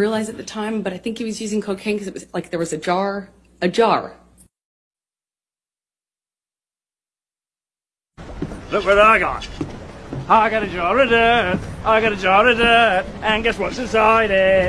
realize at the time, but I think he was using cocaine because it was like there was a jar, a jar. Look what I got. I got a jar of dirt. I got a jar of dirt. And guess what's inside it?